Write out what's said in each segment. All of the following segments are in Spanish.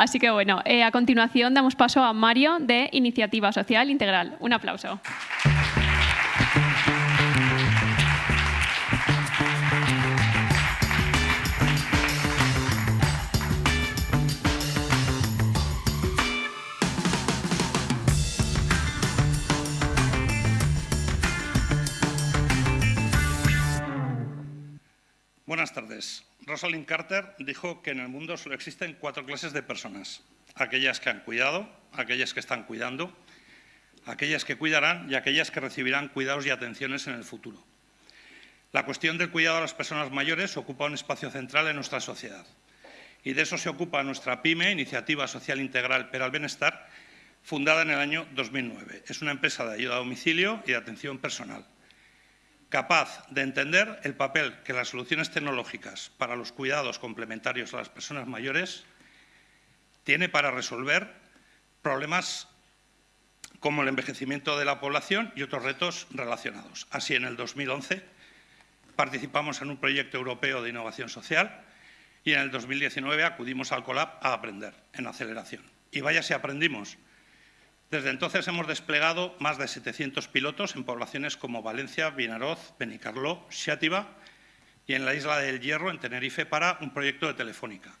Así que bueno, eh, a continuación damos paso a Mario de Iniciativa Social Integral. Un aplauso. Buenas tardes. Rosalind Carter dijo que en el mundo solo existen cuatro clases de personas. Aquellas que han cuidado, aquellas que están cuidando, aquellas que cuidarán y aquellas que recibirán cuidados y atenciones en el futuro. La cuestión del cuidado a las personas mayores ocupa un espacio central en nuestra sociedad. Y de eso se ocupa nuestra PYME, Iniciativa Social Integral para el Bienestar, fundada en el año 2009. Es una empresa de ayuda a domicilio y de atención personal capaz de entender el papel que las soluciones tecnológicas para los cuidados complementarios a las personas mayores tiene para resolver problemas como el envejecimiento de la población y otros retos relacionados. Así, en el 2011 participamos en un proyecto europeo de innovación social y en el 2019 acudimos al COLAB a aprender en aceleración. Y vaya si aprendimos, desde entonces hemos desplegado más de 700 pilotos en poblaciones como Valencia, Vinaroz, Benicarló, Xátiva y en la isla del Hierro, en Tenerife, para un proyecto de Telefónica.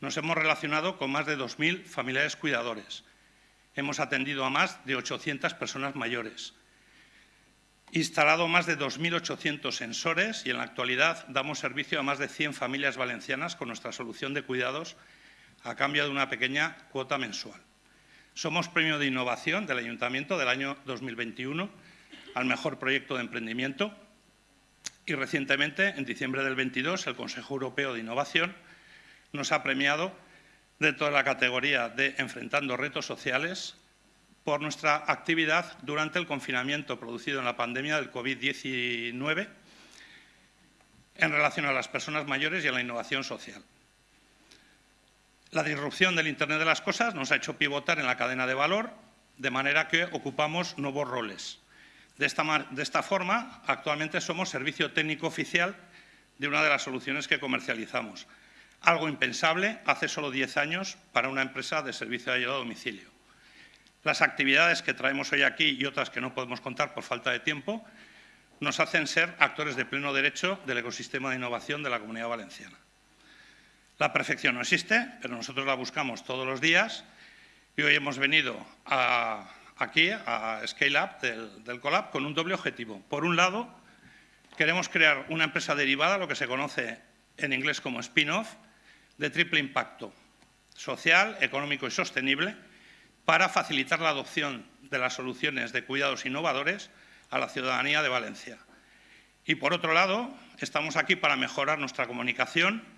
Nos hemos relacionado con más de 2.000 familiares cuidadores. Hemos atendido a más de 800 personas mayores. Instalado más de 2.800 sensores y en la actualidad damos servicio a más de 100 familias valencianas con nuestra solución de cuidados a cambio de una pequeña cuota mensual. Somos premio de innovación del Ayuntamiento del año 2021 al mejor proyecto de emprendimiento y recientemente, en diciembre del 22, el Consejo Europeo de Innovación nos ha premiado dentro de la categoría de Enfrentando Retos Sociales por nuestra actividad durante el confinamiento producido en la pandemia del COVID-19 en relación a las personas mayores y a la innovación social. La disrupción del Internet de las cosas nos ha hecho pivotar en la cadena de valor, de manera que ocupamos nuevos roles. De esta, forma, actualmente somos servicio técnico oficial de una de las soluciones que comercializamos. Algo impensable hace solo 10 años para una empresa de servicio de ayuda a domicilio. Las actividades que traemos hoy aquí y otras que no podemos contar por falta de tiempo nos hacen ser actores de pleno derecho del ecosistema de innovación de la Comunidad Valenciana. La perfección no existe, pero nosotros la buscamos todos los días y hoy hemos venido aquí a Scale Up del, del Colab con un doble objetivo. Por un lado, queremos crear una empresa derivada, lo que se conoce en inglés como spin-off, de triple impacto social, económico y sostenible para facilitar la adopción de las soluciones de cuidados innovadores a la ciudadanía de Valencia. Y por otro lado, estamos aquí para mejorar nuestra comunicación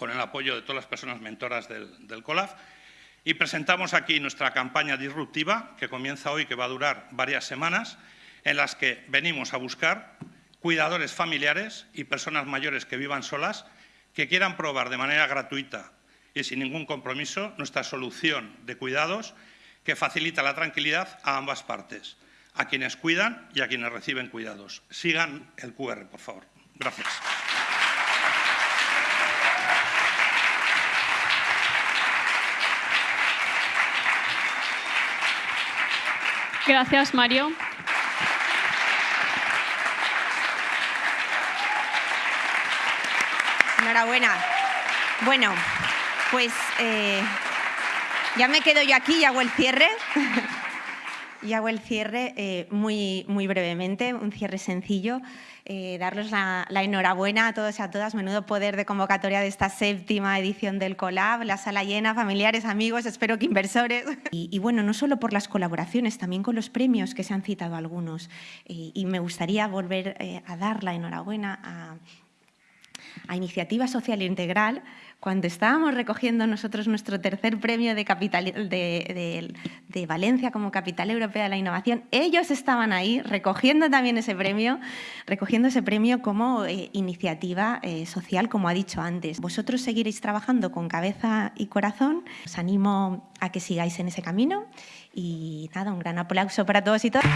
con el apoyo de todas las personas mentoras del, COLAF, y presentamos aquí nuestra campaña disruptiva, que comienza hoy, que va a durar varias semanas, en las que venimos a buscar cuidadores familiares y personas mayores que vivan solas, que quieran probar de manera gratuita y sin ningún compromiso nuestra solución de cuidados que facilita la tranquilidad a ambas partes, a quienes cuidan y a quienes reciben cuidados. Sigan el QR, por favor. Gracias. Gracias, Mario. Enhorabuena. Bueno, pues eh, ya me quedo yo aquí y hago el cierre. y hago el cierre eh, muy, muy brevemente, un cierre sencillo. Eh, darles la, enhorabuena a todos y a todas. Menudo poder de convocatoria de esta séptima edición del Colab, la sala llena, familiares, amigos, espero que inversores. Y, bueno, no solo por las colaboraciones, también con los premios que se han citado algunos. y me gustaría volver eh, a dar la enhorabuena a, a Iniciativa Social Integral, cuando estábamos recogiendo nosotros nuestro tercer premio de, de, Valencia como Capital Europea de la Innovación, ellos estaban ahí recogiendo también ese premio, recogiendo ese premio como eh, iniciativa eh, social, como ha dicho antes. Vosotros seguiréis trabajando con cabeza y corazón. Os animo a que sigáis en ese camino y nada, un gran aplauso para todos y todas.